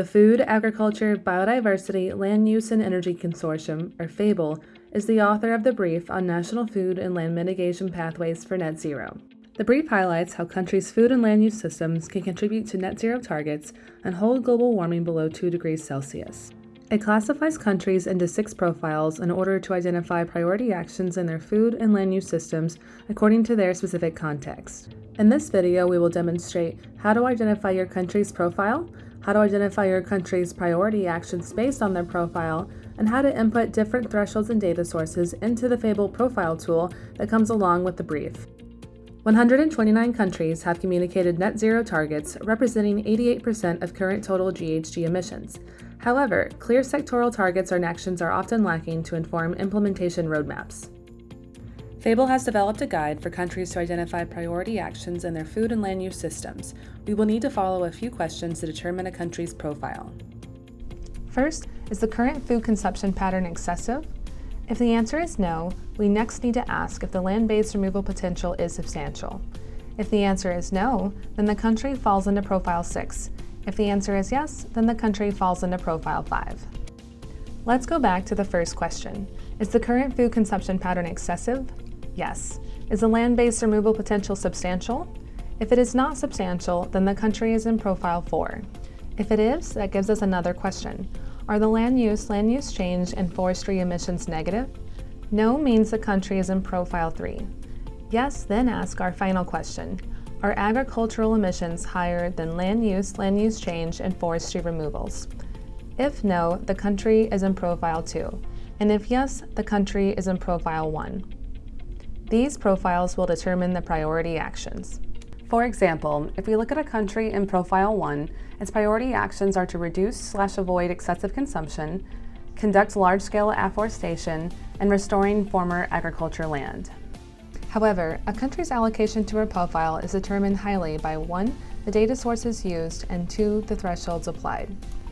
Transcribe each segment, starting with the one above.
The Food, Agriculture, Biodiversity, Land Use and Energy Consortium, or FABLE, is the author of the brief on national food and land mitigation pathways for net zero. The brief highlights how countries' food and land use systems can contribute to net zero targets and hold global warming below 2 degrees Celsius. It classifies countries into six profiles in order to identify priority actions in their food and land use systems according to their specific context. In this video, we will demonstrate how to identify your country's profile, how to identify your country's priority actions based on their profile, and how to input different thresholds and data sources into the Fable profile tool that comes along with the brief. 129 countries have communicated net zero targets, representing 88% of current total GHG emissions. However, clear sectoral targets or actions are often lacking to inform implementation roadmaps. Fable has developed a guide for countries to identify priority actions in their food and land use systems. We will need to follow a few questions to determine a country's profile. First, is the current food consumption pattern excessive? If the answer is no, we next need to ask if the land-based removal potential is substantial. If the answer is no, then the country falls into Profile 6. If the answer is yes, then the country falls into Profile 5. Let's go back to the first question. Is the current food consumption pattern excessive? Yes. Is the land-based removal potential substantial? If it is not substantial, then the country is in Profile 4. If it is, that gives us another question. Are the land use, land use change, and forestry emissions negative? No means the country is in Profile 3. Yes, then ask our final question. Are agricultural emissions higher than land use, land use change, and forestry removals? If no, the country is in Profile 2. And if yes, the country is in Profile 1. These profiles will determine the priority actions. For example, if we look at a country in Profile 1, its priority actions are to reduce slash avoid excessive consumption, conduct large-scale afforestation, and restoring former agriculture land. However, a country's allocation to a profile is determined highly by 1. the data sources used, and 2. the thresholds applied.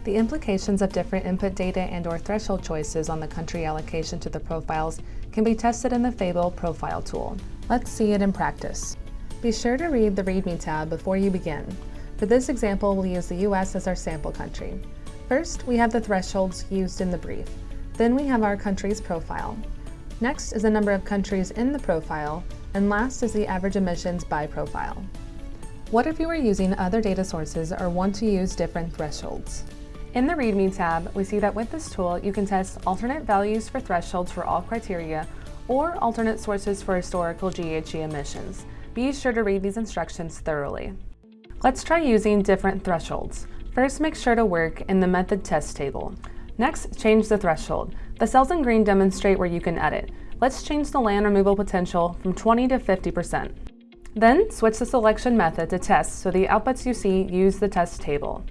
The implications of different input data and or threshold choices on the country allocation to the profiles can be tested in the Fable profile tool. Let's see it in practice. Be sure to read the README tab before you begin. For this example, we'll use the US as our sample country. First, we have the thresholds used in the brief. Then we have our country's profile. Next is the number of countries in the profile, and last is the average emissions by profile. What if you are using other data sources or want to use different thresholds? In the README tab, we see that with this tool, you can test alternate values for thresholds for all criteria or alternate sources for historical GHG emissions. Be sure to read these instructions thoroughly. Let's try using different thresholds. First, make sure to work in the method test table. Next, change the threshold. The cells in green demonstrate where you can edit. Let's change the land removal potential from 20 to 50%. Then, switch the selection method to test so the outputs you see use the test table.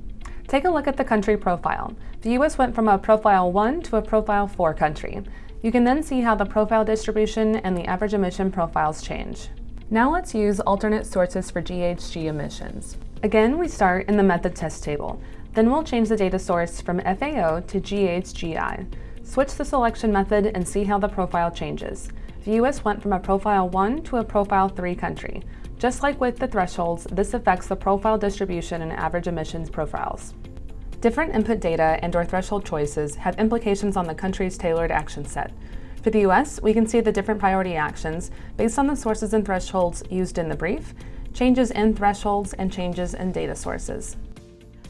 Take a look at the country profile. The US went from a profile 1 to a profile 4 country. You can then see how the profile distribution and the average emission profiles change. Now let's use alternate sources for GHG emissions. Again, we start in the method test table. Then we'll change the data source from FAO to GHGI. Switch the selection method and see how the profile changes. The US went from a profile 1 to a profile 3 country. Just like with the thresholds, this affects the profile distribution and average emissions profiles. Different input data and or threshold choices have implications on the country's tailored action set. For the US, we can see the different priority actions based on the sources and thresholds used in the brief, changes in thresholds, and changes in data sources.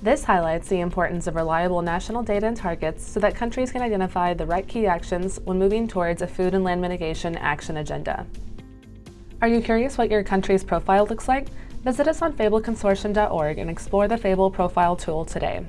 This highlights the importance of reliable national data and targets so that countries can identify the right key actions when moving towards a food and land mitigation action agenda. Are you curious what your country's profile looks like? Visit us on fableconsortium.org and explore the Fable Profile tool today.